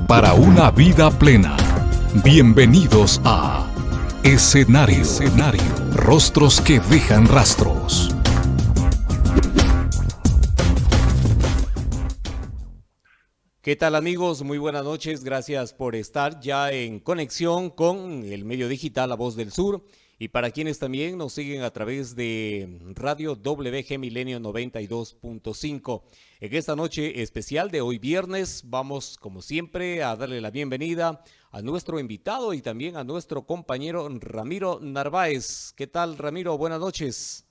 Para una vida plena. Bienvenidos a Escenario. Escenario. Rostros que dejan rastros. ¿Qué tal amigos? Muy buenas noches. Gracias por estar ya en conexión con el medio digital La Voz del Sur. Y para quienes también nos siguen a través de Radio WG Milenio 92.5. En esta noche especial de hoy viernes vamos como siempre a darle la bienvenida a nuestro invitado y también a nuestro compañero Ramiro Narváez. ¿Qué tal Ramiro? Buenas noches.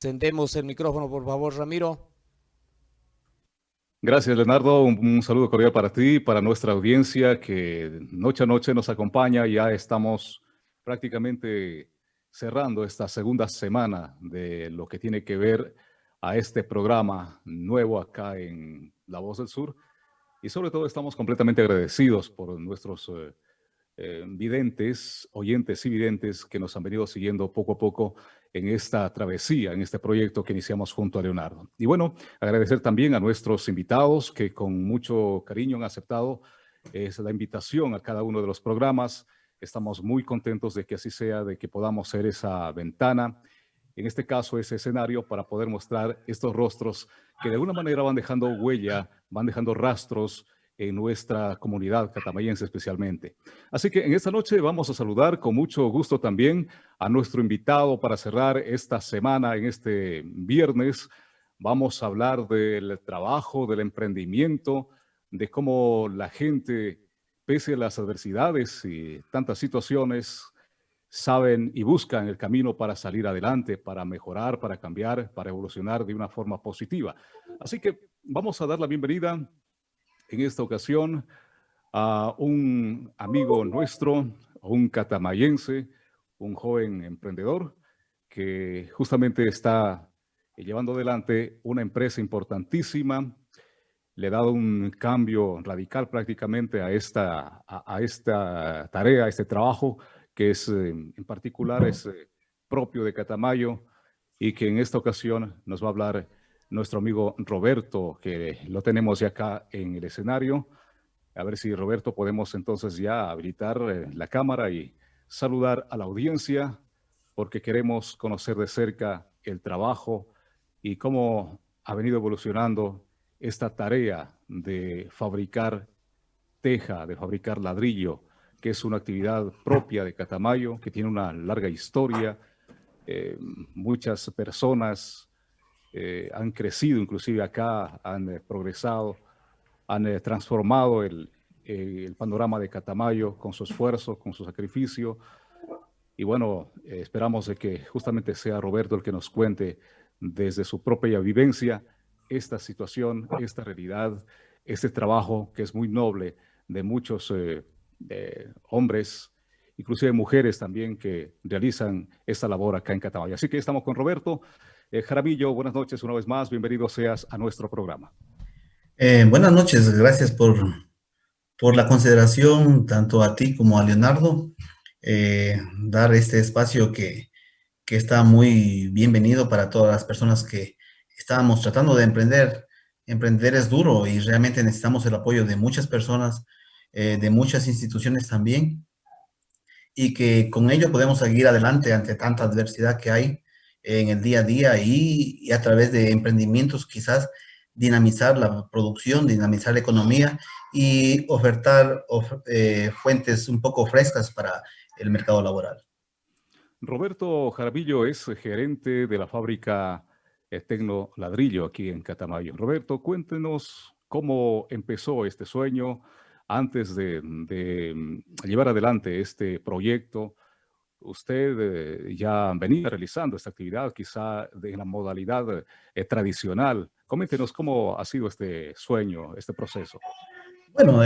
Encendemos el micrófono por favor Ramiro. Gracias, Leonardo. Un, saludo cordial para ti, para nuestra audiencia que noche a noche nos acompaña. Ya estamos prácticamente cerrando esta segunda semana de lo que tiene que ver a este programa nuevo acá en La Voz del Sur. Y sobre todo estamos completamente agradecidos por nuestros eh, eh, videntes, oyentes y videntes que nos han venido siguiendo poco a poco en esta travesía, en este proyecto que iniciamos junto a Leonardo. Y bueno, agradecer también a nuestros invitados que con mucho cariño han aceptado es la invitación a cada uno de los programas. Estamos muy contentos de que así sea, de que podamos ser esa ventana, en este caso ese escenario para poder mostrar estos rostros que de alguna manera van dejando huella, van dejando rastros en nuestra comunidad catamayense especialmente. Así que en esta noche vamos a saludar con mucho gusto también a nuestro invitado para cerrar esta semana, en este viernes. Vamos a hablar del trabajo, del emprendimiento, de cómo la gente, pese a las adversidades y tantas situaciones, saben y buscan el camino para salir adelante, para mejorar, para cambiar, para evolucionar de una forma positiva. Así que vamos a dar la bienvenida en esta ocasión a un amigo nuestro, un catamayense, un joven emprendedor que justamente está llevando adelante una empresa importantísima, le ha dado un cambio radical prácticamente a esta, a, esta tarea, a este trabajo, que es eh, en particular es eh, propio de Catamayo y que en esta ocasión nos va a hablar nuestro amigo Roberto, que lo tenemos ya acá en el escenario. A ver si Roberto podemos entonces ya habilitar eh, la cámara y saludar a la audiencia, porque queremos conocer de cerca el trabajo y cómo ha venido evolucionando esta tarea de fabricar teja, de fabricar ladrillo, que es una actividad propia de Catamayo, que tiene una larga historia. Eh, muchas personas eh, han crecido, inclusive acá han eh, progresado, han eh, transformado el, el, panorama de Catamayo con su esfuerzo, con su sacrificio. Y bueno, esperamos de que justamente sea Roberto el que nos cuente desde su propia vivencia esta situación, esta realidad, este trabajo que es muy noble de muchos hombres, inclusive mujeres también que realizan esta labor acá en Catamayo. Así que estamos con Roberto. Eh, Jaramillo, buenas noches una vez más, bienvenido seas a nuestro programa. Eh, buenas noches, gracias por, por la consideración tanto a ti como a Leonardo, eh, dar este espacio que, que está muy bienvenido para todas las personas que estábamos tratando de emprender. Emprender es duro y realmente necesitamos el apoyo de muchas personas, de muchas instituciones también, y que con ello podemos seguir adelante ante tanta adversidad que hay en el día a día y, a través de emprendimientos quizás dinamizar la producción, dinamizar la economía y ofertar eh, fuentes un poco frescas para el mercado laboral. Roberto Jaramillo es gerente de la fábrica eh, Tecno Ladrillo aquí en Catamayo. Roberto, cuéntenos cómo empezó este sueño antes de, de mm, llevar adelante este proyecto, usted eh, ya venía realizando esta actividad, quizá de la modalidad eh, tradicional. Coméntenos cómo ha sido este sueño, este proceso. Bueno,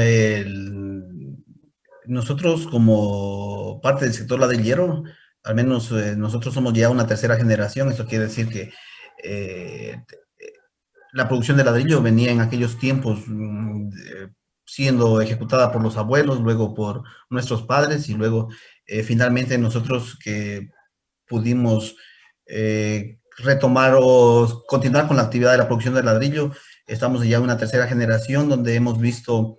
nosotros como parte del sector ladrillero, al menos eh, nosotros somos ya una tercera generación, eso quiere decir que la producción de ladrillo venía en aquellos tiempos mm, siendo ejecutada por los abuelos, luego por nuestros padres y luego eh, finalmente nosotros que pudimos eh, retomar o continuar con la actividad de la producción de ladrillo, estamos ya en una tercera generación donde hemos visto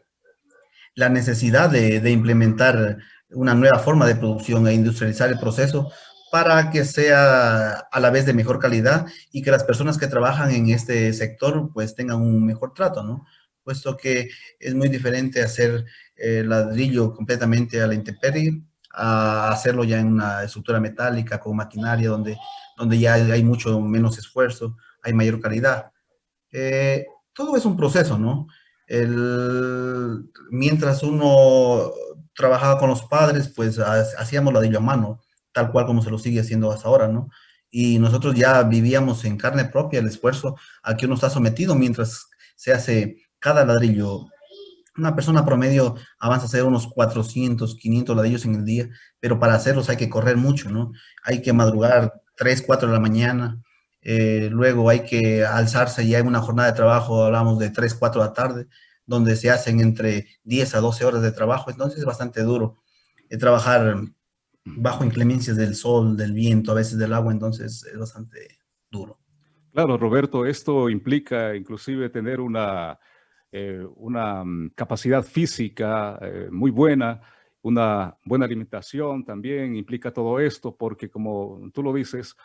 la necesidad de, de implementar una nueva forma de producción e industrializar el proceso para que sea a la vez de mejor calidad y que las personas que trabajan en este sector pues tengan un mejor trato, ¿no? Puesto que es muy diferente hacer el ladrillo completamente a la intemperie a hacerlo ya en una estructura metálica con maquinaria donde, donde ya hay mucho menos esfuerzo, hay mayor calidad. Eh, todo es un proceso, ¿no? El, mientras uno trabajaba con los padres, pues hacíamos ladrillo a mano, tal cual como se lo sigue haciendo hasta ahora, ¿no? Y nosotros ya vivíamos en carne propia el esfuerzo a que uno está sometido mientras se hace cada ladrillo. Una persona promedio avanza a hacer unos 400, 500 ladrillos en el día, pero para hacerlos hay que correr mucho, ¿no? Hay que madrugar 3, 4 de la mañana, eh, luego hay que alzarse ya en una jornada de trabajo, hablamos de 3, 4 de la tarde, donde se hacen entre 10 a 12 horas de trabajo, entonces es bastante duro eh, trabajar bajo inclemencias del sol, del viento, a veces del agua, entonces es bastante duro. Claro, Roberto, esto implica inclusive tener una, eh, una mm, capacidad física muy buena, una buena alimentación también implica todo esto, porque como tú lo dices,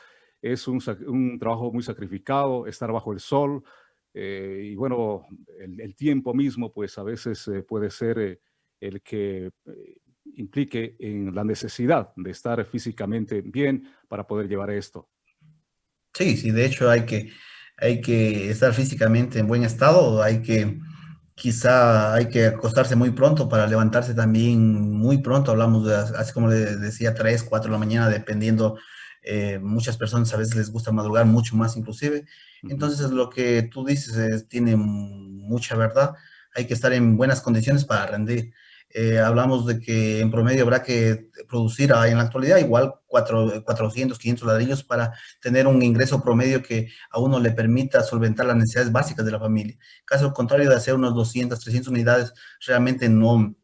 es un, trabajo muy sacrificado, estar bajo el sol, eh, y bueno, el, tiempo mismo, pues a veces eh, puede ser eh, el que implique en la necesidad de estar físicamente bien para poder llevar esto. Sí, sí, de hecho hay que, hay que estar físicamente en buen estado, hay que, quizá hay que acostarse muy pronto para levantarse también muy pronto, hablamos de, así como le decía, 3, 4 de la mañana, dependiendo eh, muchas personas a veces les gusta madrugar mucho más inclusive. Entonces lo que tú dices tiene mucha verdad. Hay que estar en buenas condiciones para rendir. Eh, hablamos de que en promedio habrá que producir en la actualidad igual 400, 500 ladrillos para tener un ingreso promedio que a uno le permita solventar las necesidades básicas de la familia. Caso contrario de hacer unos 200, 300 unidades, realmente no,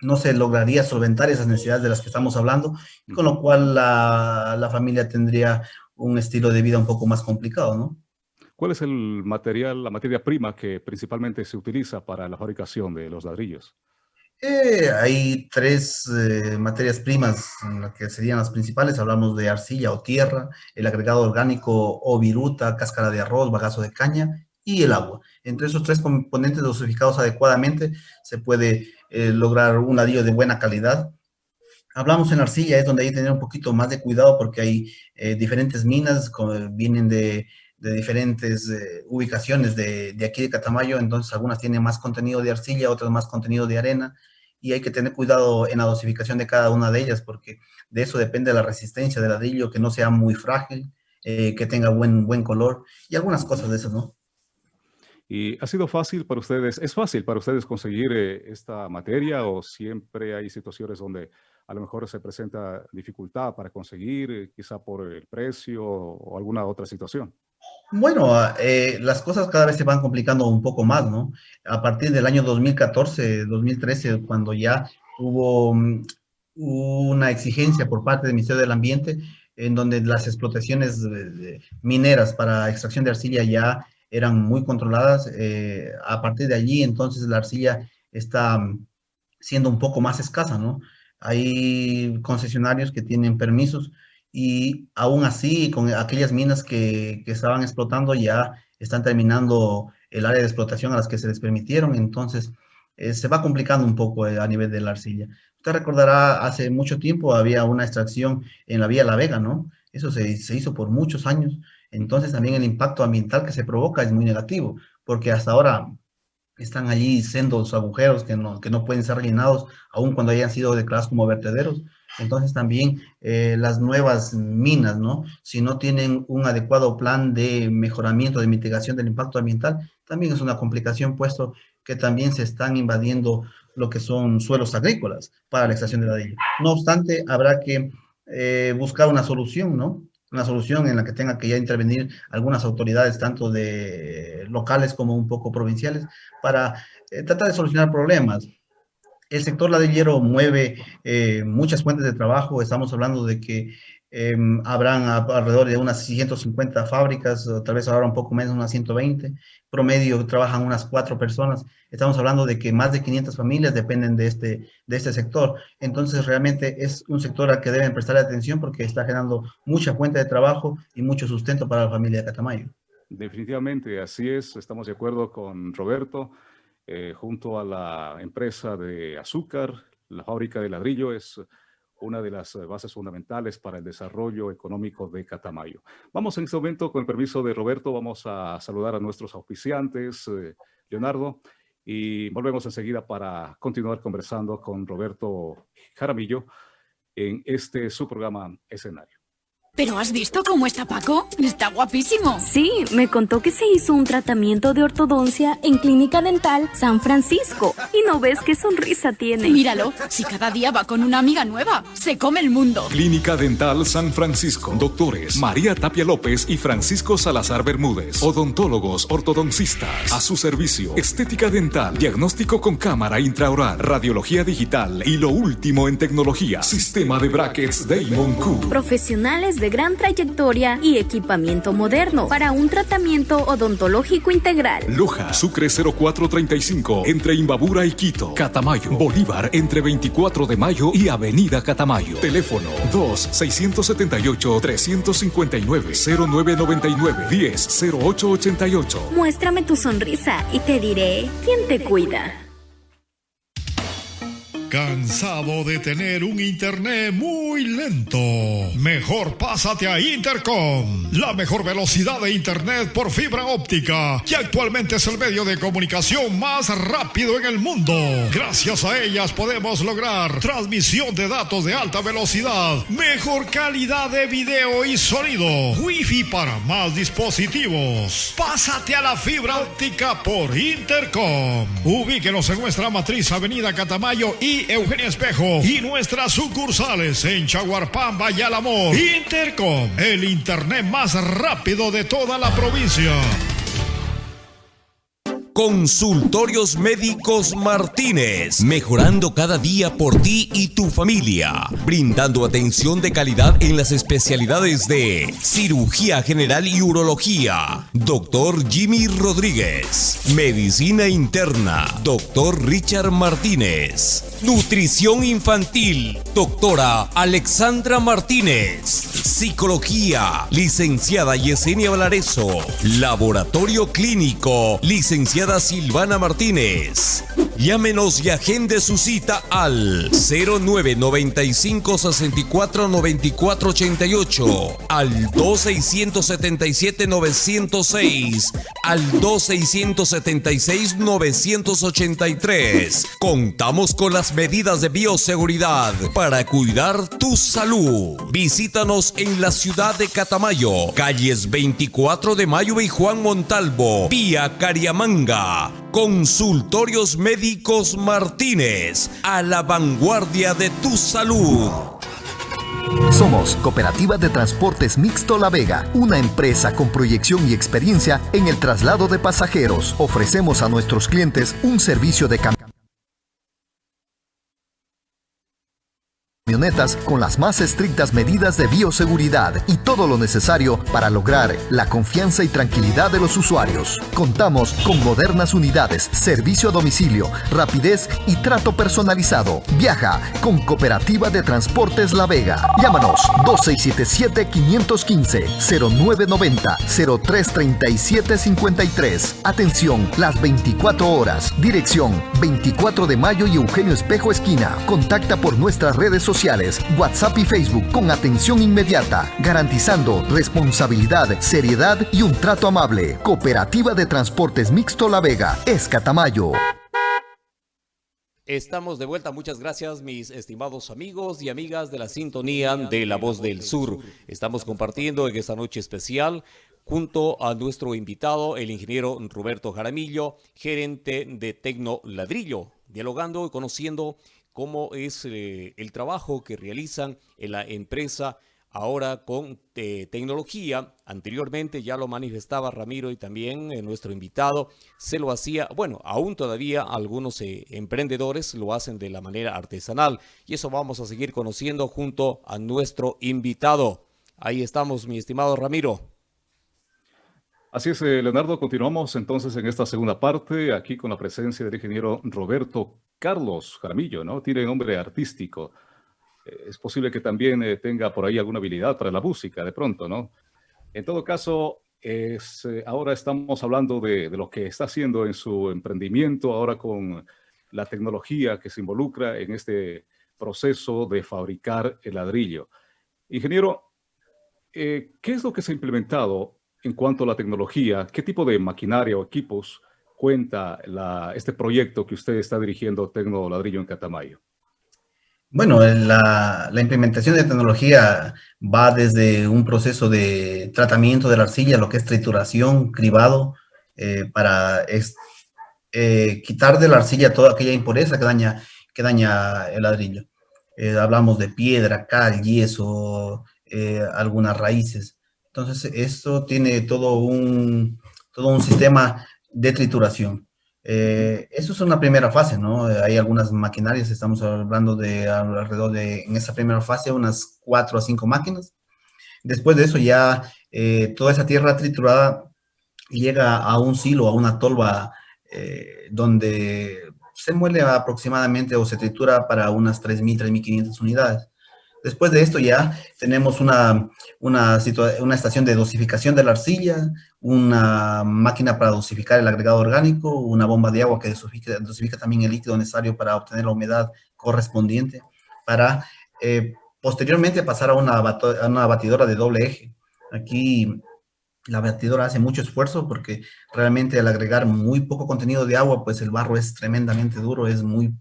no se lograría solventar esas necesidades de las que estamos hablando, con lo cual la, familia tendría un estilo de vida un poco más complicado, ¿no? ¿Cuál es el material, la materia prima que principalmente se utiliza para la fabricación de los ladrillos? Eh, hay tres eh, materias primas que serían las principales. Hablamos de arcilla o tierra, el agregado orgánico o viruta, cáscara de arroz, bagazo de caña y el agua. Entre esos tres componentes dosificados adecuadamente se puede eh, lograr un ladrillo de buena calidad. Hablamos en arcilla, es donde hay que tener un poquito más de cuidado porque hay eh, diferentes minas, vienen de, diferentes eh, ubicaciones de, aquí de Catamayo, entonces algunas tienen más contenido de arcilla, otras más contenido de arena, y hay que tener cuidado en la dosificación de cada una de ellas porque de eso depende la resistencia del ladrillo, que no sea muy frágil, que tenga buen, buen color y algunas cosas de esas, ¿no? ¿Y ha sido fácil para ustedes, es fácil para ustedes conseguir eh, esta materia o siempre hay situaciones donde a lo mejor se presenta dificultad para conseguir, eh, quizá por el precio o alguna otra situación? Bueno, ah, eh, las cosas cada vez se van complicando un poco más, ¿no? A partir del año 2014, 2013, cuando ya hubo mm, una exigencia por parte del Ministerio del Ambiente, en donde las explotaciones mineras para extracción de arcilla ya eran muy controladas. Eh, a partir de allí, entonces, la arcilla está mm, siendo un poco más escasa, ¿no? Hay concesionarios que tienen permisos y aún así, con aquellas minas que, que estaban explotando, ya están terminando el área de explotación a las que se les permitieron, entonces eh, se va complicando un poco eh, a nivel de la arcilla. Usted recordará, hace mucho tiempo había una extracción en la vía La Vega, ¿no? Eso se, se hizo por muchos años entonces también el impacto ambiental que se provoca es muy negativo, porque hasta ahora están allí sendos agujeros que no, que no pueden ser rellenados, aun cuando hayan sido declarados como vertederos. Entonces también eh, las nuevas minas, ¿no? Si no tienen un adecuado plan de mejoramiento, de mitigación del impacto ambiental, también es una complicación, puesto que también se están invadiendo lo que son suelos agrícolas para la extracción de ladrillo. No obstante, habrá que eh, buscar una solución, ¿no? una solución en la que tenga que ya intervenir algunas autoridades, tanto de locales como un poco provinciales, para eh, tratar de solucionar problemas. El sector ladrillero mueve eh, muchas fuentes de trabajo, estamos hablando de que Em, habrán alrededor de unas 150 fábricas, tal vez ahora un poco menos, unas 120. Promedio trabajan unas cuatro personas. Estamos hablando de que más de 500 familias dependen de este, de este sector. Entonces, realmente es un sector al que deben prestar atención porque está generando mucha fuente de trabajo y mucho sustento para la familia de Catamayo. Definitivamente, así es. Estamos de acuerdo con Roberto. Eh, junto a la empresa de azúcar, la fábrica de ladrillo es una de las eh, bases fundamentales para el desarrollo económico de Catamayo. Vamos en este momento, con el permiso de Roberto, vamos a saludar a nuestros auspiciantes, eh, Leonardo, y volvemos enseguida para continuar conversando con Roberto Jaramillo en este su programa Escenario. ¿Pero has visto cómo está Paco? Está guapísimo. Sí, me contó que se hizo un tratamiento de ortodoncia en Clínica Dental San Francisco. Y no ves qué sonrisa tiene. Míralo, si cada día va con una amiga nueva, se come el mundo. Clínica Dental San Francisco. Doctores María Tapia López y Francisco Salazar Bermúdez. Odontólogos, ortodoncistas. A su servicio. Estética dental, diagnóstico con cámara intraoral, radiología digital y lo último en tecnología. Sistema de brackets Damon Q. Profesionales de gran trayectoria y equipamiento moderno para un tratamiento odontológico integral. Loja, Sucre 0435, entre Imbabura y Quito. Catamayo, Bolívar, entre 24 de mayo y Avenida Catamayo. Teléfono 2-679-359-0999-10-0888. Muéstrame tu sonrisa y te diré quién te cuida. ¿Cansado de tener un internet muy lento? Mejor pásate a Intercom, la mejor velocidad de internet por fibra óptica, que actualmente es el medio de comunicación más rápido en el mundo. Gracias a ellas podemos lograr transmisión de datos de alta velocidad, mejor calidad de video y sonido, wifi para más dispositivos. Pásate a la fibra óptica por Intercom. Ubíquenos en nuestra matriz Avenida Catamayo y Eugenia Espejo y nuestras sucursales en Chaguarpamba y Alamor. Intercom, el internet más rápido de toda la provincia. Consultorios Médicos Martínez, mejorando cada día por ti y tu familia, brindando atención de calidad en las especialidades de cirugía general y urología, doctor Jimmy Rodríguez, medicina interna, doctor Richard Martínez, nutrición infantil, doctora Alexandra Martínez, psicología, licenciada Yesenia Valareso, laboratorio clínico, licenciada Silvana Martínez. Llámenos y agende su cita al 0995 64 94 88, al 2677 906, al 2676 983. Contamos con las medidas de bioseguridad para cuidar tu salud. Visítanos en la ciudad de Catamayo, calles 24 de Mayo y Juan Montalvo, vía Cariamanga. Consultorios Médicos Martínez, a la vanguardia de tu salud. Somos Cooperativa de Transportes Mixto La Vega, una empresa con proyección y experiencia en el traslado de pasajeros. Ofrecemos a nuestros clientes un servicio de cambio con las más estrictas medidas de bioseguridad y todo lo necesario para lograr la confianza y tranquilidad de los usuarios. Contamos con modernas unidades, servicio a domicilio, rapidez y trato personalizado. Viaja con Cooperativa de Transportes La Vega. Llámanos 2677-515-0990-033753. Atención, las 24 horas. Dirección 24 de mayo y Eugenio Espejo Esquina. Contacta por nuestras redes sociales WhatsApp y Facebook con atención inmediata, garantizando responsabilidad, seriedad y un trato amable. Cooperativa de Transportes Mixto La Vega, Escatamayo. Estamos de vuelta, muchas gracias mis estimados amigos y amigas de la sintonía de La Voz del Sur. Estamos compartiendo en esta noche especial junto a nuestro invitado, el ingeniero Roberto Jaramillo, gerente de Tecno Ladrillo, dialogando y conociendo cómo es eh, el trabajo que realizan en la empresa ahora con eh, tecnología. Anteriormente ya lo manifestaba Ramiro y también eh, nuestro invitado se lo hacía, bueno, aún todavía algunos emprendedores lo hacen de la manera artesanal y eso vamos a seguir conociendo junto a nuestro invitado. Ahí estamos, mi estimado Ramiro. Así es, Leonardo, continuamos entonces en esta segunda parte, aquí con la presencia del ingeniero Roberto Carlos Jaramillo, ¿no? Tiene nombre artístico. Eh, es posible que también eh, tenga por ahí alguna habilidad para la música de pronto, ¿no? En todo caso, es, eh, ahora estamos hablando de, de, lo que está haciendo en su emprendimiento, ahora con la tecnología que se involucra en este proceso de fabricar el ladrillo. Ingeniero, ¿qué es lo que se ha implementado en cuanto a la tecnología? ¿Qué tipo de maquinaria o equipos cuenta la, este proyecto que usted está dirigiendo, Tecno Ladrillo en Catamayo? Bueno, la, la, implementación de tecnología va desde un proceso de tratamiento de la arcilla, lo que es trituración, cribado, eh, para es, eh, quitar de la arcilla toda aquella impureza que daña, que daña el ladrillo. Eh, hablamos de piedra, cal, yeso, eh, algunas raíces. Entonces, esto tiene todo un, todo un sistema de trituración. Eh, eso es una primera fase, ¿no? Hay algunas maquinarias, estamos hablando de alrededor de, en esa primera fase, unas cuatro a cinco máquinas. Después de eso ya eh, toda esa tierra triturada llega a un silo, a una tolva, eh, donde se muele aproximadamente o se tritura para unas 3.000, 3.500 unidades. Después de esto ya tenemos una, una, estación de dosificación de la arcilla, una máquina para dosificar el agregado orgánico, una bomba de agua que dosifica, también el líquido necesario para obtener la humedad correspondiente, para eh, posteriormente pasar a una, a batidora de doble eje. Aquí la batidora hace mucho esfuerzo porque realmente al agregar muy poco contenido de agua, pues el barro es tremendamente duro, es muy,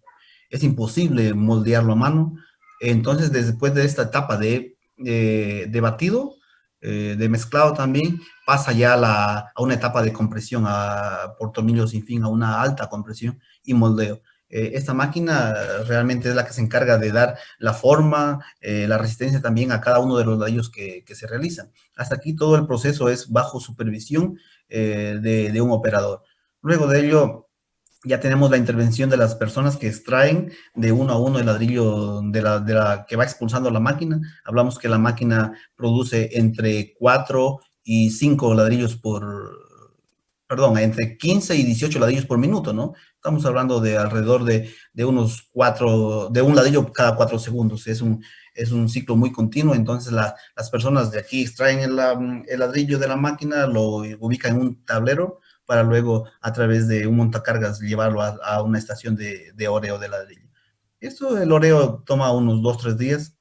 es imposible moldearlo a mano. Entonces, después de esta etapa de, eh, de batido, eh, de mezclado también, pasa ya a, una etapa de compresión, a, por tornillos sin fin, a una alta compresión y moldeo. Eh, esta máquina realmente es la que se encarga de dar la forma, eh, la resistencia también a cada uno de los ladrillos que, se realizan. Hasta aquí todo el proceso es bajo supervisión de un operador. Luego de ello, ya tenemos la intervención de las personas que extraen de uno a uno el ladrillo de la, de la que va expulsando la máquina. Hablamos que la máquina produce entre 4 y 5 ladrillos por, perdón, entre 15 y 18 ladrillos por minuto, ¿no? Estamos hablando de alrededor de, de unos 4, de un ladrillo cada 4 segundos. Es un, es un ciclo muy continuo, entonces la, las personas de aquí extraen el, el ladrillo de la máquina, lo ubican en un tablero, para luego a través de un montacargas llevarlo a, una estación de, de, oreo de ladrillo. Esto, el oreo toma unos dos, tres días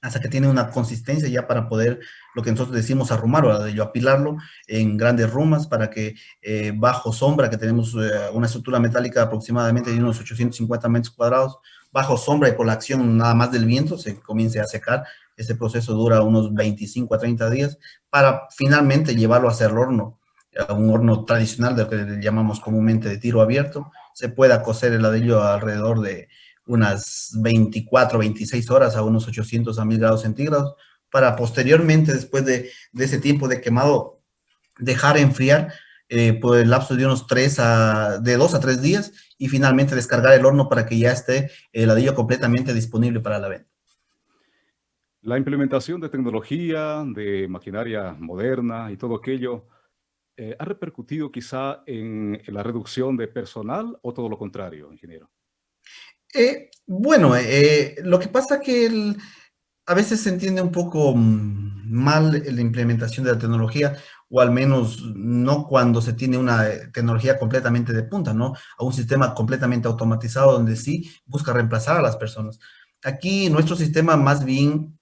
hasta que tiene una consistencia ya para poder, lo que nosotros decimos arrumar o ladrillo, apilarlo en grandes rumas para que eh, bajo sombra, que tenemos eh, una estructura metálica aproximadamente de unos 850 metros cuadrados, bajo sombra y por la acción nada más del viento se comience a secar. Este proceso dura unos 25 a 30 días para finalmente llevarlo a hacer el horno un horno tradicional de lo que llamamos comúnmente de tiro abierto, se pueda cocer el ladrillo alrededor de unas 24, 26 horas a unos 800 a 1000 grados centígrados, para posteriormente, después de, de ese tiempo de quemado, dejar enfriar eh, por el lapso de unos 3 a, de 2 a 3 días y finalmente descargar el horno para que ya esté el ladrillo completamente disponible para la venta. La implementación de tecnología, de maquinaria moderna y todo aquello, eh, ¿ha repercutido quizá en, la reducción de personal o todo lo contrario, ingeniero? Eh, bueno, eh, lo que pasa que el, a veces se entiende un poco mm, mal la implementación de la tecnología, o al menos no cuando se tiene una tecnología completamente de punta, ¿no? A un sistema completamente automatizado donde sí busca reemplazar a las personas. Aquí nuestro sistema más bien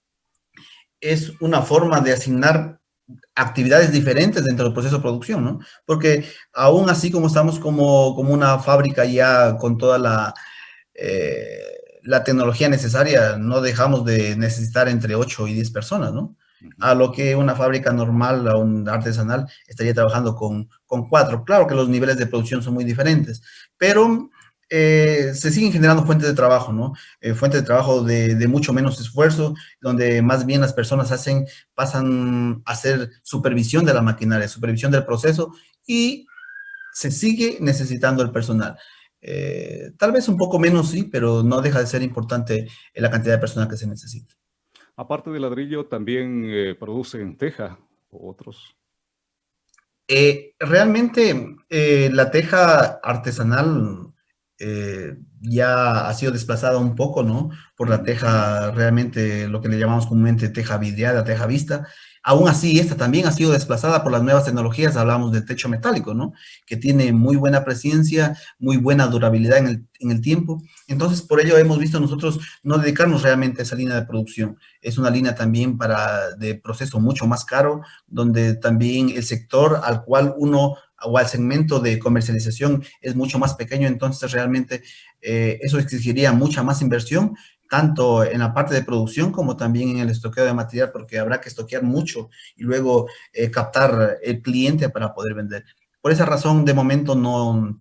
es una forma de asignar actividades diferentes dentro del proceso de producción, ¿no? Porque aún así como estamos como, como una fábrica ya con toda la, eh, la tecnología necesaria, no dejamos de necesitar entre 8 y 10 personas, ¿no? A lo que una fábrica normal, a un artesanal, estaría trabajando con, con 4. Claro que los niveles de producción son muy diferentes, pero eh, se siguen generando fuentes de trabajo, ¿no? Eh, fuentes de trabajo de, de, mucho menos esfuerzo, donde más bien las personas hacen, pasan a hacer supervisión de la maquinaria, supervisión del proceso y se sigue necesitando el personal. Eh, tal vez un poco menos, sí, pero no deja de ser importante la cantidad de personal que se necesita. Aparte de ladrillo, también producen teja o otros. Realmente la teja artesanal eh, ya ha sido desplazada un poco, ¿no? Por la teja realmente, lo que le llamamos comúnmente teja vidriada, teja vista, Aún así, esta también ha sido desplazada por las nuevas tecnologías, hablamos del techo metálico, ¿no? Que tiene muy buena presencia, muy buena durabilidad en el, en el tiempo. Entonces, por ello hemos visto nosotros no dedicarnos realmente a esa línea de producción. Es una línea también para de proceso mucho más caro, donde también el sector al cual uno o al segmento de comercialización es mucho más pequeño, entonces realmente eh, eso exigiría mucha más inversión, tanto en la parte de producción como también en el estoqueo de material, porque habrá que estoquear mucho y luego eh, captar el cliente para poder vender. Por esa razón, de momento no,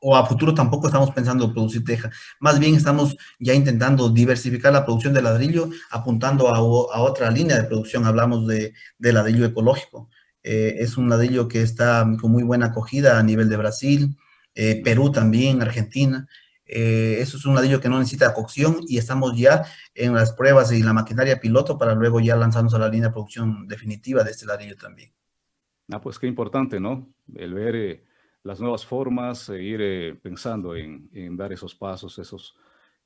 o a futuro tampoco estamos pensando producir teja. Más bien estamos ya intentando diversificar la producción de ladrillo, apuntando a, otra línea de producción. Hablamos de ladrillo ecológico. Eh, es un ladrillo que está con muy buena acogida a nivel de Brasil, eh, Perú también, Argentina. Eh, eso es un ladrillo que no necesita cocción y estamos ya en las pruebas y la maquinaria piloto para luego ya lanzarnos a la línea de producción definitiva de este ladrillo también. Ah, pues qué importante, ¿no? El ver eh, las nuevas formas, ir eh, pensando en, en, dar esos pasos, esos,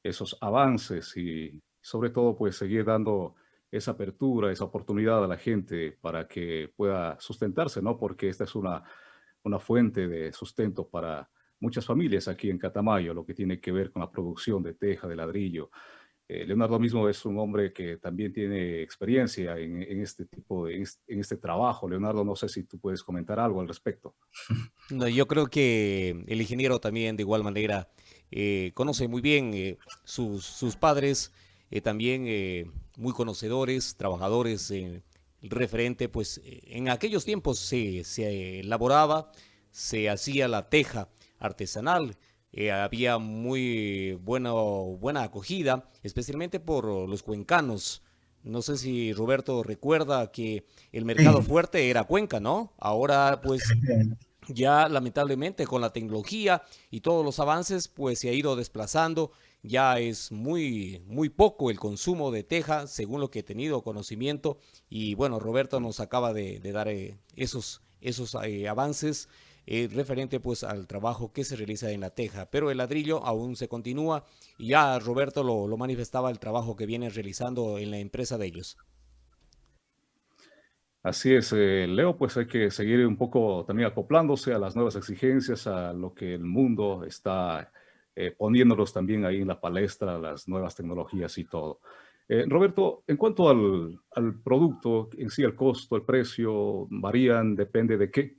esos avances y sobre todo pues seguir dando esa apertura, esa oportunidad a la gente para que pueda sustentarse, ¿no? Porque esta es una, una fuente de sustento para muchas familias aquí en Catamayo, lo que tiene que ver con la producción de teja, de ladrillo. Eh, Leonardo mismo es un hombre que también tiene experiencia en, en este tipo de, en este trabajo. Leonardo, no sé si tú puedes comentar algo al respecto. No, yo creo que el ingeniero también de igual manera eh, conoce muy bien eh, sus, sus, padres, eh, también eh, muy conocedores, trabajadores referente, pues en aquellos tiempos se, se elaboraba, se hacía la teja artesanal. Eh, había muy bueno, buena acogida, especialmente por los cuencanos. No sé si Roberto recuerda que el mercado fuerte era Cuenca, ¿no? Ahora pues ya lamentablemente con la tecnología y todos los avances pues se ha ido desplazando. Ya es muy, muy poco el consumo de teja según lo que he tenido conocimiento. Y bueno, Roberto nos acaba de, dar eh, esos, esos eh, avances eh, referente pues al trabajo que se realiza en la teja, pero el ladrillo aún se continúa y ya Roberto lo, lo manifestaba el trabajo que viene realizando en la empresa de ellos. Así es, eh, Leo, pues hay que seguir un poco también acoplándose a las nuevas exigencias, a lo que el mundo está eh, poniéndolos también ahí en la palestra, las nuevas tecnologías y todo. Eh, Roberto, en cuanto al, al, producto en sí, el costo, el precio, varían, depende de qué.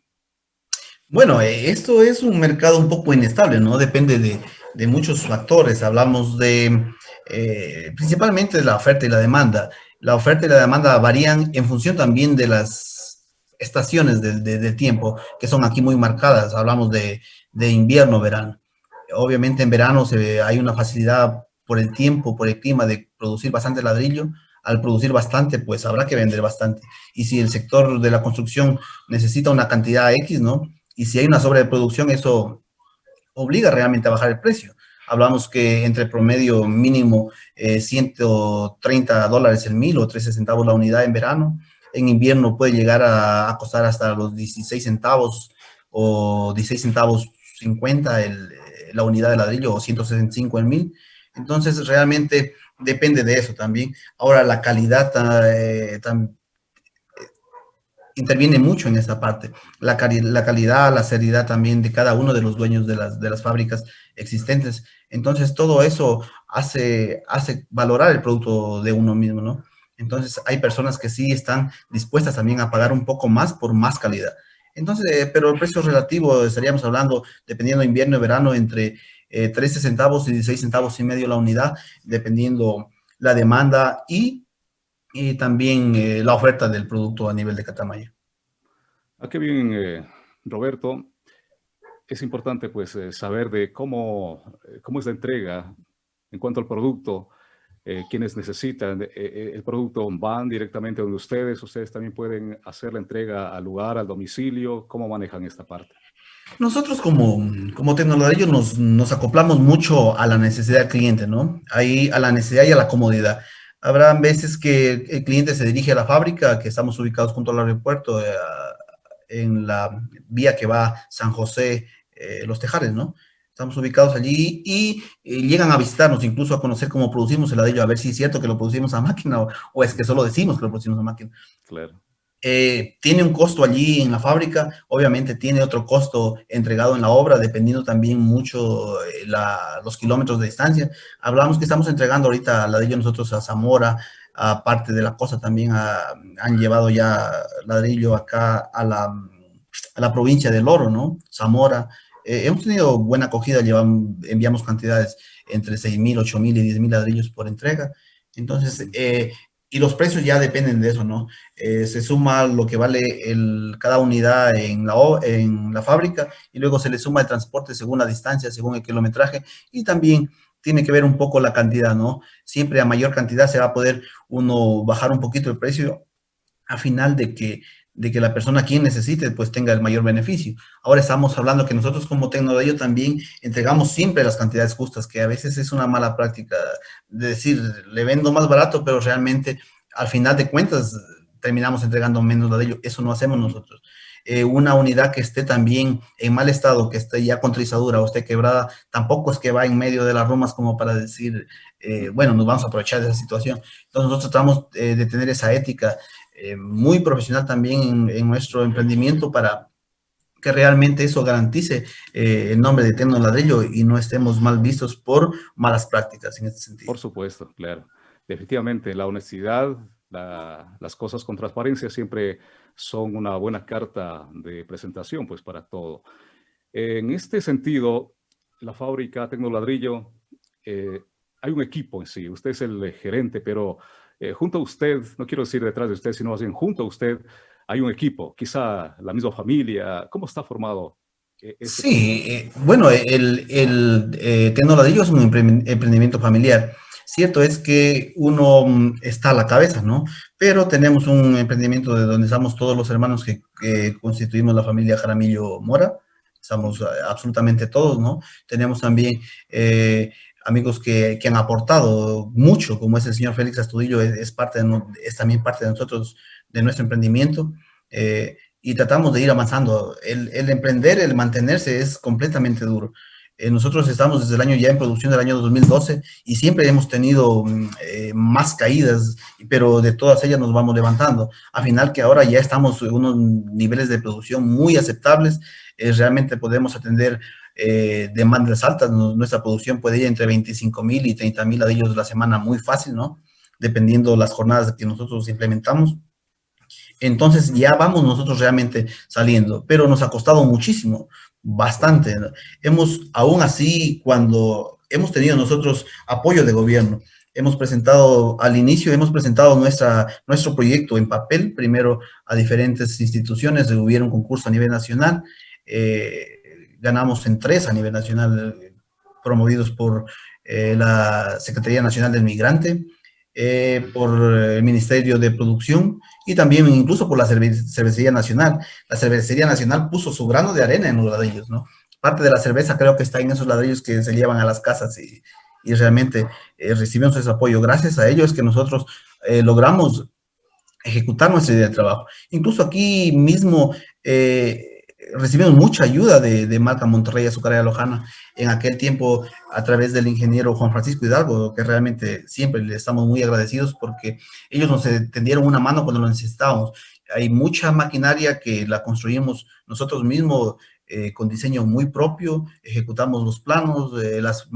Bueno, eh, esto es un mercado un poco inestable, ¿no? Depende de, de muchos factores. Hablamos de principalmente de la oferta y la demanda. La oferta y la demanda varían en función también de las estaciones de, de, de tiempo, que son aquí muy marcadas. Hablamos de, de invierno, verano. Obviamente en verano se, hay una facilidad por el tiempo, por el clima de producir bastante ladrillo. Al producir bastante, pues habrá que vender bastante. Y si el sector de la construcción necesita una cantidad X, ¿no? y si hay una sobreproducción, eso obliga realmente a bajar el precio. Hablamos que entre promedio mínimo eh, 130 dólares el mil o 13 centavos la unidad en verano. En invierno puede llegar a, a costar hasta los 16 centavos o 16 centavos 50 el, la unidad de ladrillo o 165 el mil. Entonces, realmente depende de eso también. Ahora, la calidad eh, también interviene mucho en esa parte. La, la, calidad, la seriedad también de cada uno de los dueños de las, de las fábricas existentes. Entonces, todo eso hace, hace valorar el producto de uno mismo, ¿no? Entonces, hay personas que sí están dispuestas también a pagar un poco más por más calidad. Entonces, eh, pero el precio relativo, estaríamos hablando, dependiendo de invierno y verano, entre eh, 13 centavos y 16 centavos y medio la unidad, dependiendo la demanda y también eh, la oferta del producto a nivel de Catamayo. Ah, qué bien, eh, Roberto. es importante pues saber de cómo, cómo es la entrega en cuanto al producto, quienes necesitan el producto van directamente donde ustedes, ustedes también pueden hacer la entrega al lugar, al domicilio, ¿cómo manejan esta parte? Nosotros como, como tecnológicos nos, nos acoplamos mucho a la necesidad del cliente, ¿no? Ahí a la necesidad y a la comodidad. Habrá veces que el cliente se dirige a la fábrica, que estamos ubicados junto al aeropuerto, eh, en la vía que va San José, eh, Los Tejares, ¿no? Estamos ubicados allí y, llegan a visitarnos, incluso a conocer cómo producimos el ladrillo, a ver si es cierto que lo producimos a máquina o, o es que solo decimos que lo producimos a máquina. Claro. Eh, tiene un costo allí en la fábrica, obviamente tiene otro costo entregado en la obra, dependiendo también mucho eh, los kilómetros de distancia. Hablamos que estamos entregando ahorita ladrillo nosotros a Zamora, aparte de la cosa también han llevado ya ladrillo acá a la, a la provincia del Oro, ¿no? Zamora. Eh, hemos tenido buena acogida, llevamos, enviamos cantidades entre 6.000, 8.000 y 10.000 ladrillos por entrega. Entonces, eh, y los precios ya dependen de eso, ¿no? Eh, se suma lo que vale el, cada unidad en la, en la fábrica y luego se le suma el transporte según la distancia, según el kilometraje y también tiene que ver un poco la cantidad, ¿no? Siempre a mayor cantidad se va a poder uno bajar un poquito el precio a final de que de que la persona quien necesite pues tenga el mayor beneficio. Ahora estamos hablando que nosotros como tecnología también entregamos siempre las cantidades justas, que a veces es una mala práctica de decir, le vendo más barato, pero realmente al final de cuentas terminamos entregando menos ladrillo. Eso no hacemos nosotros. Eh, una unidad que esté también en mal estado, que esté ya con trizadura o esté quebrada, tampoco es que va en medio de las rumas como para decir, eh, bueno, nos vamos a aprovechar de esa situación. Entonces nosotros tratamos eh, de tener esa ética eh, muy profesional también en, nuestro emprendimiento para que realmente eso garantice eh, el nombre de Tecno Ladrillo y no estemos mal vistos por malas prácticas en este sentido. Por supuesto, claro. Definitivamente, la honestidad, las cosas con transparencia siempre son una buena carta de presentación pues para todo. En este sentido, la fábrica Tecnoladrillo, eh, hay un equipo en sí, usted es el gerente, pero eh, junto a usted, no quiero decir detrás de usted, sino bien junto a usted, hay un equipo, quizá la misma familia. ¿Cómo está formado? Eh, sí, eh, bueno, el, el eh, es un emprendimiento familiar. Cierto es que uno mm, está a la cabeza, ¿no? Pero tenemos un emprendimiento de donde estamos todos los hermanos que, constituimos la familia Jaramillo Mora. Estamos absolutamente todos, ¿no? Tenemos también amigos que, han aportado mucho, como es el señor Félix Astudillo, es, parte es también parte de nosotros, de nuestro emprendimiento, eh, y tratamos de ir avanzando. El, emprender, el mantenerse es completamente duro. Eh, nosotros estamos desde el año ya en producción del año 2012 y siempre hemos tenido mm, eh, más caídas, pero de todas ellas nos vamos levantando. A final que ahora ya estamos en unos niveles de producción muy aceptables, realmente podemos atender eh, demandas altas, nuestra producción puede ir entre 25 mil y 30 mil ladrillos la semana muy fácil, ¿no? Dependiendo las jornadas que nosotros implementamos. Entonces ya vamos nosotros realmente saliendo, pero nos ha costado muchísimo, bastante. Hemos, aún así, cuando hemos tenido nosotros apoyo de gobierno, hemos presentado, al inicio hemos presentado nuestra, nuestro proyecto en papel, primero a diferentes instituciones, hubo un concurso a nivel nacional, eh, ganamos en tres a nivel nacional, promovidos por eh, la Secretaría Nacional del Migrante, eh, por el Ministerio de Producción y también incluso por la Cervecería Nacional. La Cervecería Nacional puso su grano de arena en los ladrillos, ¿no? Parte de la cerveza creo que está en esos ladrillos que se llevan a las casas y, y realmente eh, recibimos ese apoyo. Gracias a ellos es que nosotros logramos ejecutar nuestra idea de trabajo. Incluso aquí mismo recibimos mucha ayuda de, de Marca Monterrey Azucarera Lojana en aquel tiempo a través del ingeniero Juan Francisco Hidalgo, que realmente siempre le estamos muy agradecidos porque ellos nos tendieron una mano cuando lo necesitábamos. Hay mucha maquinaria que la construimos nosotros mismos eh, con diseño muy propio, ejecutamos los planos, eh, las,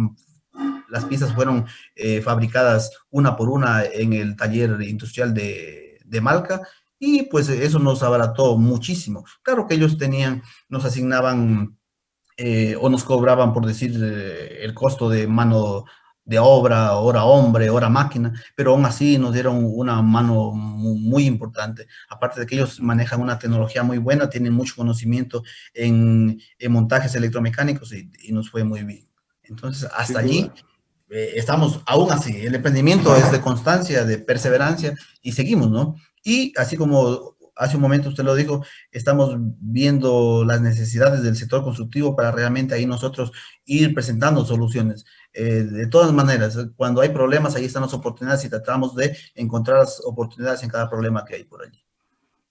las piezas fueron eh, fabricadas una por una en el taller industrial de, de Malca y pues eso nos abarató muchísimo. Claro que ellos tenían, nos asignaban eh, o nos cobraban, por decir, eh, el costo de mano de obra, hora hombre, hora máquina, pero aún así nos dieron una mano muy, importante. Aparte de que ellos manejan una tecnología muy buena, tienen mucho conocimiento en, montajes electromecánicos y, nos fue muy bien. Entonces, hasta allí eh, estamos aún así. El emprendimiento es de constancia, de perseverancia y seguimos, ¿no? Y así como hace un momento usted lo dijo, estamos viendo las necesidades del sector constructivo para realmente ahí nosotros ir presentando soluciones. Eh, de todas maneras, cuando hay problemas, ahí están las oportunidades y tratamos de encontrar las oportunidades en cada problema que hay por allí.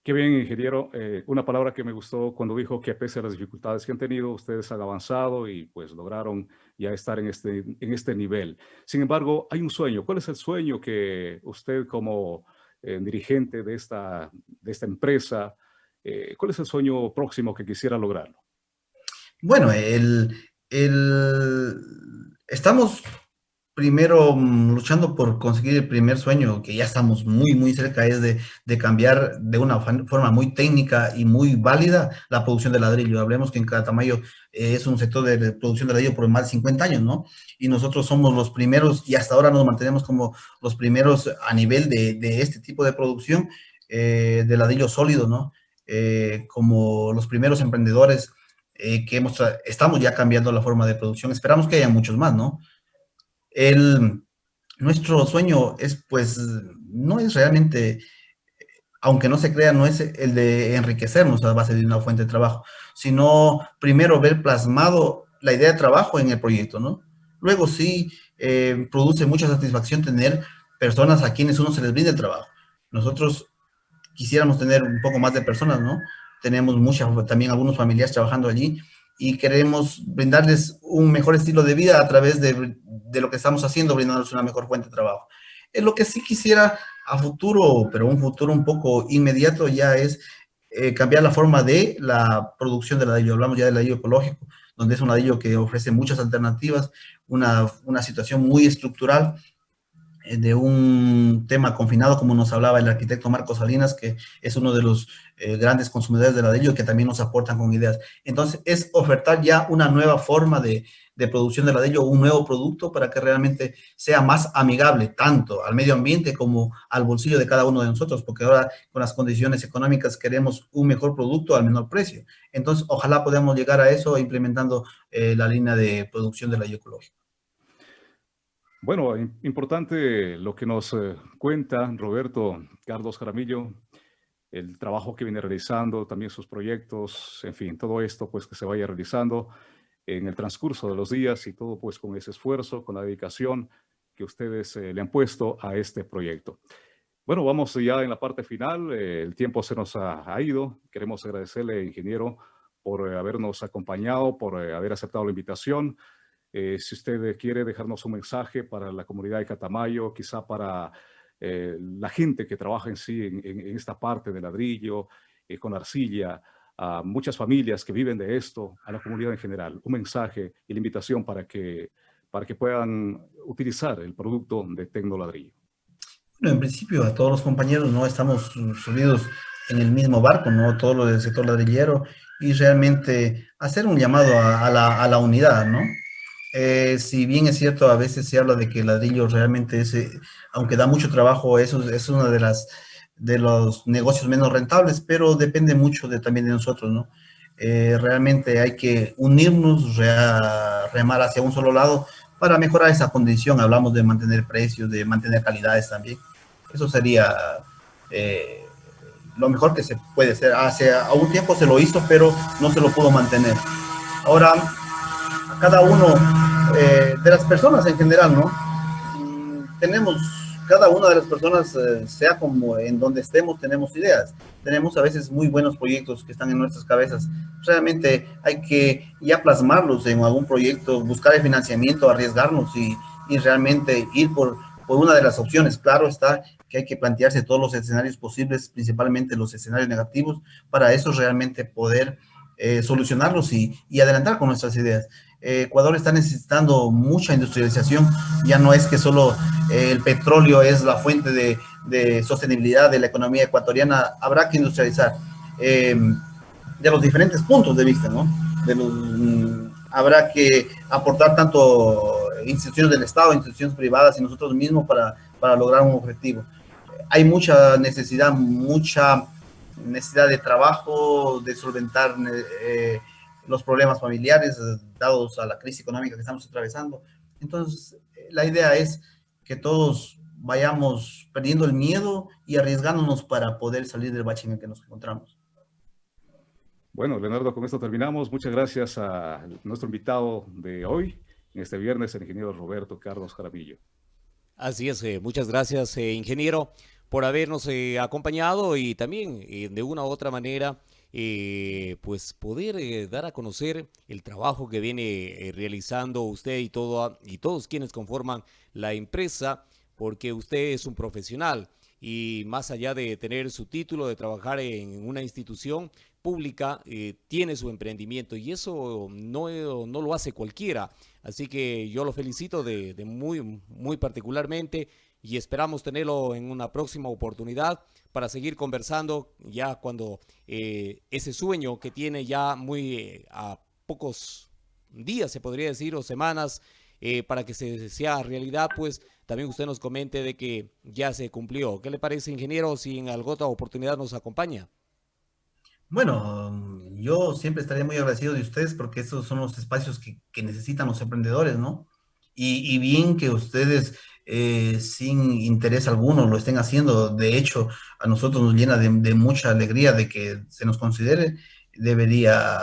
Qué bien, ingeniero. Eh, una palabra que me gustó cuando dijo que a pesar de las dificultades que han tenido, ustedes han avanzado y pues lograron ya estar en este, en este nivel. Sin embargo, hay un sueño. ¿Cuál es el sueño que usted como eh, dirigente de esta, de esta empresa, cuál es el sueño próximo que quisiera lograrlo? Bueno, el, el, estamos primero mm, luchando por conseguir el primer sueño, que ya estamos muy, muy cerca, es de, cambiar de una forma muy técnica y muy válida la producción de ladrillo. Hablemos que en Catamayo eh, es un sector de producción de ladrillo por más de 50 años, ¿no? Y nosotros somos los primeros, y hasta ahora nos mantenemos como los primeros a nivel de, este tipo de producción eh, de ladrillo sólido, ¿no? Eh, como los primeros emprendedores eh, que hemos estamos ya cambiando la forma de producción. Esperamos que haya muchos más, ¿no? El, nuestro sueño es, pues, no es realmente, aunque no se crea, no es el de enriquecernos a base de una fuente de trabajo, sino primero ver plasmado la idea de trabajo en el proyecto, ¿no? Luego sí eh, produce mucha satisfacción tener personas a quienes uno se les brinde el trabajo. Nosotros quisiéramos tener un poco más de personas, ¿no? tenemos muchas, también algunos familiares trabajando allí y queremos brindarles un mejor estilo de vida a través de, de, lo que estamos haciendo, brindándoles una mejor fuente de trabajo. Es lo que sí quisiera a futuro, pero un futuro un poco inmediato ya es eh, cambiar la forma de la producción del ladrillo. Hablamos ya del ladrillo ecológico, donde es un ladrillo que ofrece muchas alternativas, una, una situación muy estructural eh, de un tema confinado, como nos hablaba el arquitecto Marcos Salinas, que es uno de los eh, grandes consumidores de ladrillo que también nos aportan con ideas. Entonces, es ofertar ya una nueva forma de, de, producción de ladrillo, un nuevo producto para que realmente sea más amigable tanto al medio ambiente como al bolsillo de cada uno de nosotros, porque ahora con las condiciones económicas queremos un mejor producto al menor precio. Entonces, ojalá podamos llegar a eso implementando eh, la línea de producción de ladrillo ecológico. Bueno, importante lo que nos eh, cuenta Roberto Carlos Jaramillo, el trabajo que viene realizando, también sus proyectos, en fin, todo esto pues que se vaya realizando en el transcurso de los días y todo pues con ese esfuerzo, con la dedicación que ustedes eh, le han puesto a este proyecto. Bueno, vamos ya en la parte final, eh, el tiempo se nos ha, ido, queremos agradecerle, ingeniero, por habernos acompañado, por haber aceptado la invitación, eh, si usted quiere dejarnos un mensaje para la comunidad de Catamayo, quizá para eh, la gente que trabaja en sí en, esta parte de ladrillo, eh, con arcilla, a muchas familias que viven de esto, a la comunidad en general, un mensaje y la invitación para que, para que puedan utilizar el producto de Tecnoladrillo. Bueno, en principio a todos los compañeros no estamos subidos en el mismo barco, ¿no? Todo lo del sector ladrillero y realmente hacer un llamado a, la, a la unidad, ¿no? Eh, si bien es cierto, a veces se habla de que el ladrillo realmente es, eh, aunque da mucho trabajo, eso es uno de, las, de los negocios menos rentables, pero depende mucho de, también de nosotros, ¿no? Eh, realmente hay que unirnos, remar hacia un solo lado para mejorar esa condición. Hablamos de mantener precios, de mantener calidades también. Eso sería lo mejor que se puede hacer. Hace a un tiempo se lo hizo, pero no se lo pudo mantener. Ahora, cada uno eh, de las personas en general, ¿no? Tenemos, cada una de las personas, eh, sea como en donde estemos, tenemos ideas. Tenemos a veces muy buenos proyectos que están en nuestras cabezas. Realmente hay que ya plasmarlos en algún proyecto, buscar el financiamiento, arriesgarnos y, y realmente ir por, por una de las opciones. Claro está que hay que plantearse todos los escenarios posibles, principalmente los escenarios negativos, para eso realmente poder eh, solucionarlos y, y, adelantar con nuestras ideas. Ecuador está necesitando mucha industrialización, ya no es que solo eh, el petróleo es la fuente de, sostenibilidad de la economía ecuatoriana, habrá que industrializar em, de los diferentes puntos de vista, ¿no? De mm, habrá que aportar tanto instituciones del Estado, instituciones privadas y nosotros mismos para, para lograr un objetivo. Hay mucha necesidad, mucha necesidad de trabajo, de solventar eh, los problemas familiares dados a la crisis económica que estamos atravesando. Entonces, la idea es que todos vayamos perdiendo el miedo y arriesgándonos para poder salir del bache en el que nos encontramos. Bueno, Leonardo, con esto terminamos. Muchas gracias a nuestro invitado de hoy, en este viernes, el ingeniero Roberto Carlos Jaramillo. Así es, eh, muchas gracias, eh, ingeniero, por habernos eh, acompañado y también de una u otra manera, pues poder dar a conocer el trabajo que viene realizando usted y, todo, y todos quienes conforman la empresa, porque usted es un profesional y más allá de tener su título, de trabajar en una institución, pública eh, tiene su emprendimiento y eso no, no, lo hace cualquiera. Así que yo lo felicito de, muy, muy particularmente y esperamos tenerlo en una próxima oportunidad para seguir conversando ya cuando eh, ese sueño que tiene ya muy eh, a pocos días, se podría decir, o semanas, para que se sea realidad, pues también usted nos comente de que ya se cumplió. ¿Qué le parece, ingeniero, si en alguna otra oportunidad nos acompaña? Bueno, yo siempre estaría muy agradecido de ustedes porque esos son los espacios que, necesitan los emprendedores, ¿no? Y, bien que ustedes eh, sin interés alguno lo estén haciendo. De hecho, a nosotros nos llena de, mucha alegría de que se nos considere. Debería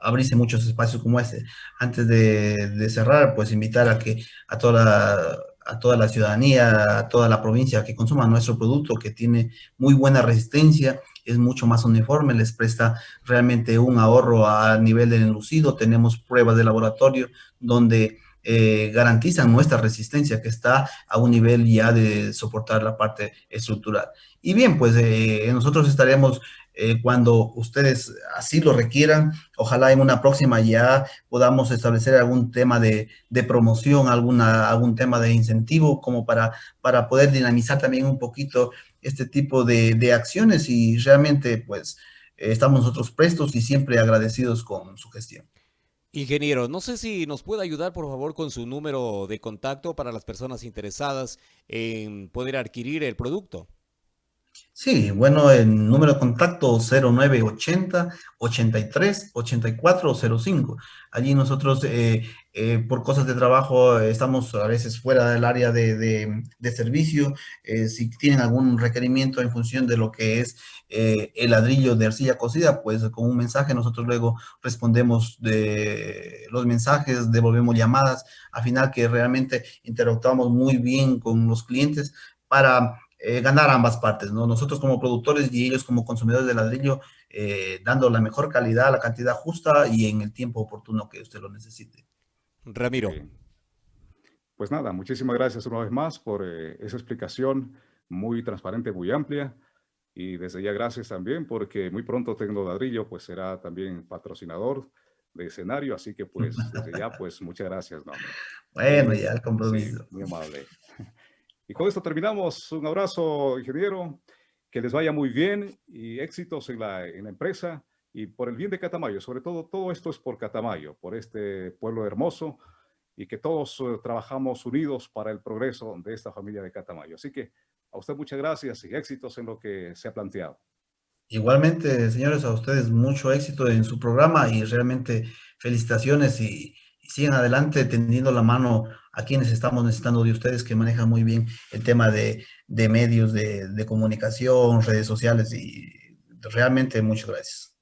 abrirse muchos espacios como este. Antes de, de cerrar, pues invitar a que a toda la a toda la ciudadanía, a toda la provincia que consuma nuestro producto, que tiene muy buena resistencia, es mucho más uniforme, les presta realmente un ahorro a nivel del enlucido. Tenemos pruebas de laboratorio donde eh, garantizan nuestra resistencia, que está a un nivel ya de soportar la parte estructural. Y bien, pues eh, nosotros estaremos eh, cuando ustedes así lo requieran. Ojalá en una próxima ya podamos establecer algún tema de, promoción, alguna, algún tema de incentivo como para, para poder dinamizar también un poquito este tipo de, acciones y realmente pues estamos nosotros prestos y siempre agradecidos con su gestión. Ingeniero, no sé si nos puede ayudar por favor con su número de contacto para las personas interesadas en poder adquirir el producto. Sí, bueno, el número de contacto 0980 83 84 05. Allí nosotros, eh, eh, por cosas de trabajo, estamos a veces fuera del área de, servicio. Eh, si tienen algún requerimiento en función de lo que es el ladrillo de arcilla cocida, pues con un mensaje nosotros luego respondemos de los mensajes, devolvemos llamadas, al final que realmente interactuamos muy bien con los clientes para eh, ganar ambas partes, ¿no? Nosotros como productores y ellos como consumidores de ladrillo, eh, dando la mejor calidad, la cantidad justa y en el tiempo oportuno que usted lo necesite. Ramiro. Pues nada, muchísimas gracias una vez más por eh, esa explicación muy transparente, muy amplia. Y desde ya gracias también porque muy pronto Tecno Ladrillo pues será también patrocinador de escenario, así que pues desde ya pues muchas gracias. ¿no? Bueno, ya el compromiso. muy amable. Y con esto terminamos. Un abrazo, ingeniero. Que les vaya muy bien y éxitos en la, en la empresa y por el bien de Catamayo. Sobre todo, todo esto es por Catamayo, por este pueblo hermoso y que todos eh, trabajamos unidos para el progreso de esta familia de Catamayo. Así que a usted muchas gracias y éxitos en lo que se ha planteado. Igualmente, señores, a ustedes mucho éxito en su programa y realmente felicitaciones y, y sigan adelante tendiendo la mano a quienes estamos necesitando de ustedes que manejan muy bien el tema de, medios de, de comunicación, redes sociales y realmente muchas gracias.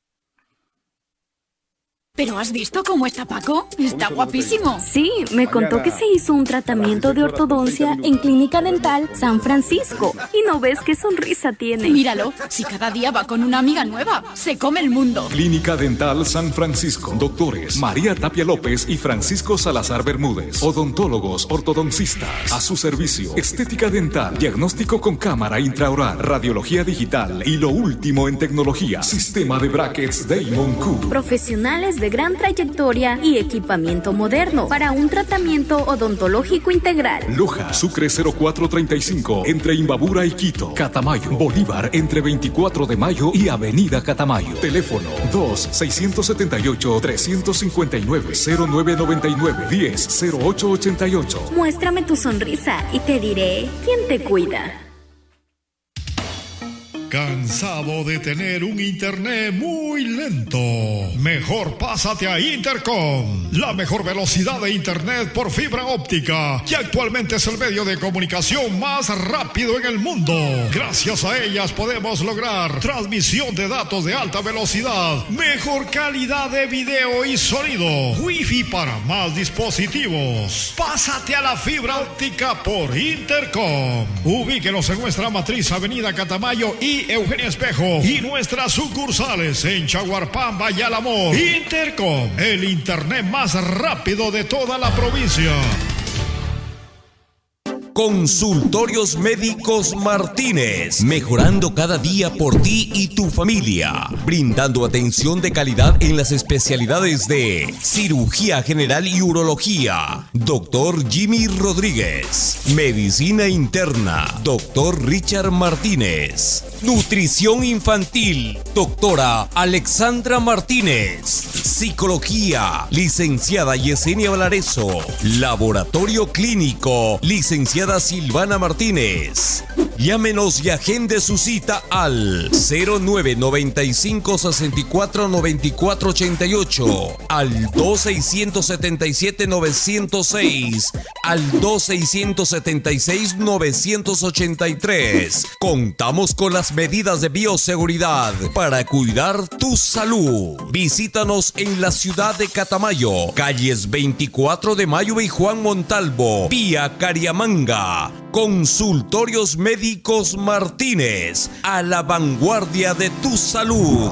¿Pero has visto cómo está Paco? Está guapísimo. Sí, me contó que se hizo un tratamiento de ortodoncia en Clínica Dental San Francisco. Y no ves qué sonrisa tiene. Míralo, si cada día va con una amiga nueva, se come el mundo. Clínica Dental San Francisco. Doctores María Tapia López y Francisco Salazar Bermúdez. Odontólogos, ortodoncistas. A su servicio. Estética dental, diagnóstico con cámara intraoral, radiología digital y lo último en tecnología. Sistema de brackets Damon Cook. Profesionales de de gran trayectoria y equipamiento moderno para un tratamiento odontológico integral. Loja, Sucre 0435, entre Imbabura y Quito. Catamayo, Bolívar, entre 24 de mayo y Avenida Catamayo. Teléfono 2-679-359-0999-10-0888. Muéstrame tu sonrisa y te diré quién te cuida. ¿Cansado de tener un internet muy lento? Mejor pásate a Intercom, la mejor velocidad de internet por fibra óptica, que actualmente es el medio de comunicación más rápido en el mundo. Gracias a ellas podemos lograr transmisión de datos de alta velocidad, mejor calidad de video y sonido, wifi para más dispositivos. Pásate a la fibra óptica por Intercom. Ubíquenos en nuestra matriz Avenida Catamayo y Eugenia Espejo y nuestras sucursales en Chaguarpamba y. Intercom, el internet más rápido de toda la provincia. Consultorios Médicos Martínez, mejorando cada día por ti y tu familia, brindando atención de calidad en las especialidades de cirugía general y urología, doctor Jimmy Rodríguez, medicina interna, doctor Richard Martínez, nutrición infantil, doctora Alexandra Martínez, psicología, licenciada Yesenia Valareso, laboratorio clínico, licenciada Silvana Martínez. Llámenos y agende su cita al 0995 64 94 88, al 2677 906, al 2676 983. Contamos con las medidas de bioseguridad para cuidar tu salud. Visítanos en la ciudad de Catamayo, calles 24 de Mayo y Juan Montalvo, vía Cariamanga. Consultorios Médicos Martínez, a la vanguardia de tu salud.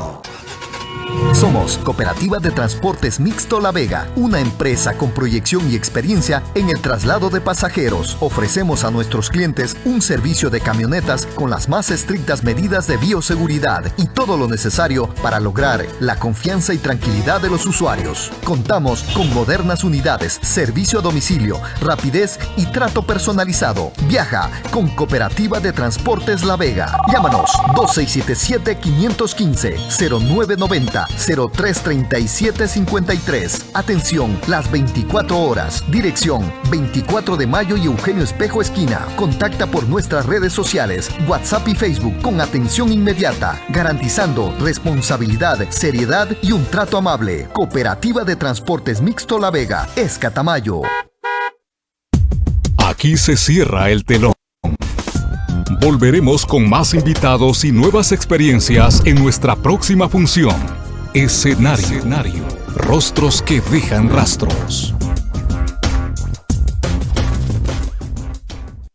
Somos Cooperativa de Transportes Mixto La Vega, una empresa con proyección y experiencia en el traslado de pasajeros. Ofrecemos a nuestros clientes un servicio de camionetas con las más estrictas medidas de bioseguridad y todo lo necesario para lograr la confianza y tranquilidad de los usuarios. Contamos con modernas unidades, servicio a domicilio, rapidez y trato personalizado. Viaja con Cooperativa de Transportes La Vega. Llámanos 2677 515 0990 033753. Atención, las 24 horas. Dirección 24 de mayo y Eugenio Espejo Esquina. Contacta por nuestras redes sociales, WhatsApp y Facebook con atención inmediata, garantizando responsabilidad, seriedad y un trato amable. Cooperativa de Transportes Mixto La Vega, Escatamayo. Aquí se cierra el telón. Volveremos con más invitados y nuevas experiencias en nuestra próxima función. Escenario. Rostros que dejan rastros.